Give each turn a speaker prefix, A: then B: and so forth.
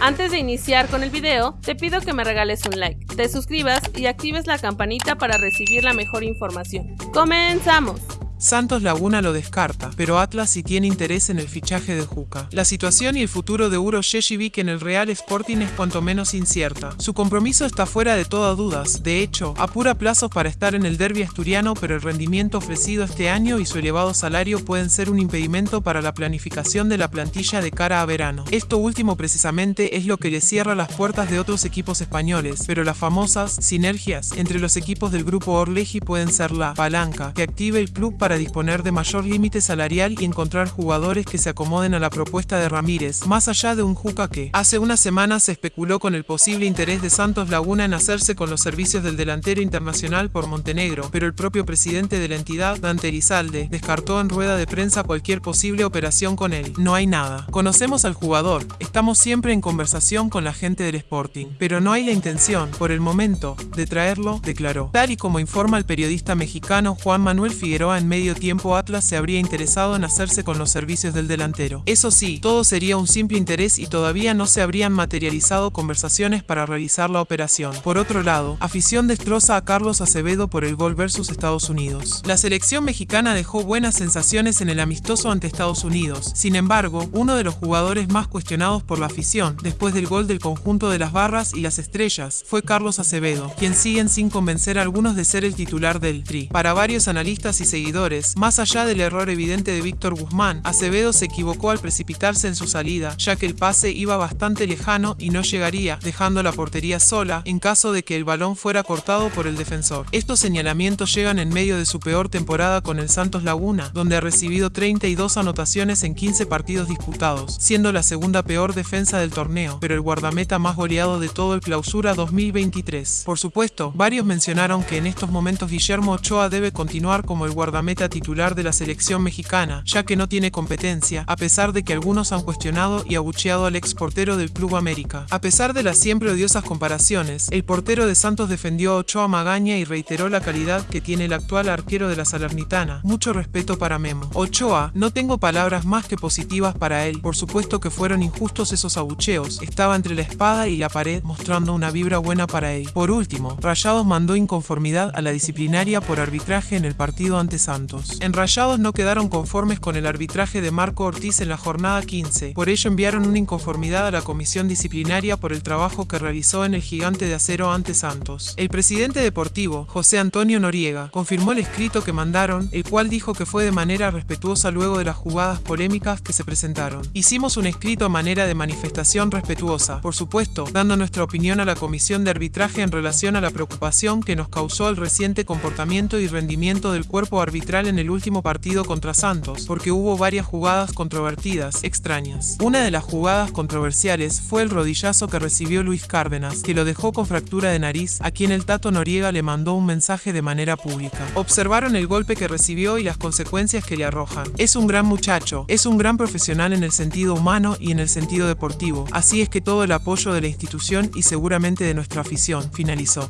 A: Antes de iniciar con el video, te pido que me regales un like, te suscribas y actives la campanita para recibir la mejor información. ¡Comenzamos!
B: Santos Laguna lo descarta, pero Atlas sí tiene interés en el fichaje de Juca. La situación y el futuro de Uro Shejivic en el Real Sporting es cuanto menos incierta. Su compromiso está fuera de toda dudas, de hecho, apura plazos para estar en el derby asturiano, pero el rendimiento ofrecido este año y su elevado salario pueden ser un impedimento para la planificación de la plantilla de cara a verano. Esto último precisamente es lo que le cierra las puertas de otros equipos españoles, pero las famosas sinergias entre los equipos del grupo Orleji pueden ser la palanca que active el club para para disponer de mayor límite salarial y encontrar jugadores que se acomoden a la propuesta de Ramírez, más allá de un Juca que hace unas semanas se especuló con el posible interés de Santos Laguna en hacerse con los servicios del delantero internacional por Montenegro, pero el propio presidente de la entidad, Dante Elizalde, descartó en rueda de prensa cualquier posible operación con él. No hay nada. Conocemos al jugador, estamos siempre en conversación con la gente del Sporting, pero no hay la intención, por el momento, de traerlo, declaró. Tal y como informa el periodista mexicano Juan Manuel Figueroa en medio tiempo Atlas se habría interesado en hacerse con los servicios del delantero. Eso sí, todo sería un simple interés y todavía no se habrían materializado conversaciones para realizar la operación. Por otro lado, afición destroza a Carlos Acevedo por el gol versus Estados Unidos. La selección mexicana dejó buenas sensaciones en el amistoso ante Estados Unidos. Sin embargo, uno de los jugadores más cuestionados por la afición, después del gol del conjunto de las barras y las estrellas, fue Carlos Acevedo, quien siguen sin convencer a algunos de ser el titular del Tri. Para varios analistas y seguidores, más allá del error evidente de Víctor Guzmán, Acevedo se equivocó al precipitarse en su salida, ya que el pase iba bastante lejano y no llegaría, dejando la portería sola en caso de que el balón fuera cortado por el defensor. Estos señalamientos llegan en medio de su peor temporada con el Santos Laguna, donde ha recibido 32 anotaciones en 15 partidos disputados, siendo la segunda peor defensa del torneo, pero el guardameta más goleado de todo el clausura 2023. Por supuesto, varios mencionaron que en estos momentos Guillermo Ochoa debe continuar como el guardameta titular de la selección mexicana, ya que no tiene competencia, a pesar de que algunos han cuestionado y abucheado al ex portero del Club América. A pesar de las siempre odiosas comparaciones, el portero de Santos defendió a Ochoa Magaña y reiteró la calidad que tiene el actual arquero de la Salernitana. Mucho respeto para Memo. Ochoa, no tengo palabras más que positivas para él. Por supuesto que fueron injustos esos abucheos. Estaba entre la espada y la pared mostrando una vibra buena para él. Por último, Rayados mandó inconformidad a la disciplinaria por arbitraje en el partido ante Santos. En Rayados no quedaron conformes con el arbitraje de Marco Ortiz en la jornada 15, por ello enviaron una inconformidad a la comisión disciplinaria por el trabajo que realizó en el gigante de acero ante Santos. El presidente deportivo, José Antonio Noriega, confirmó el escrito que mandaron, el cual dijo que fue de manera respetuosa luego de las jugadas polémicas que se presentaron. Hicimos un escrito a manera de manifestación respetuosa, por supuesto, dando nuestra opinión a la comisión de arbitraje en relación a la preocupación que nos causó el reciente comportamiento y rendimiento del cuerpo arbitral en el último partido contra Santos, porque hubo varias jugadas controvertidas, extrañas. Una de las jugadas controversiales fue el rodillazo que recibió Luis Cárdenas, que lo dejó con fractura de nariz, a quien el Tato Noriega le mandó un mensaje de manera pública. Observaron el golpe que recibió y las consecuencias que le arrojan. Es un gran muchacho, es un gran profesional en el sentido humano y en el sentido deportivo, así es que todo el apoyo de la institución y seguramente de nuestra afición, finalizó.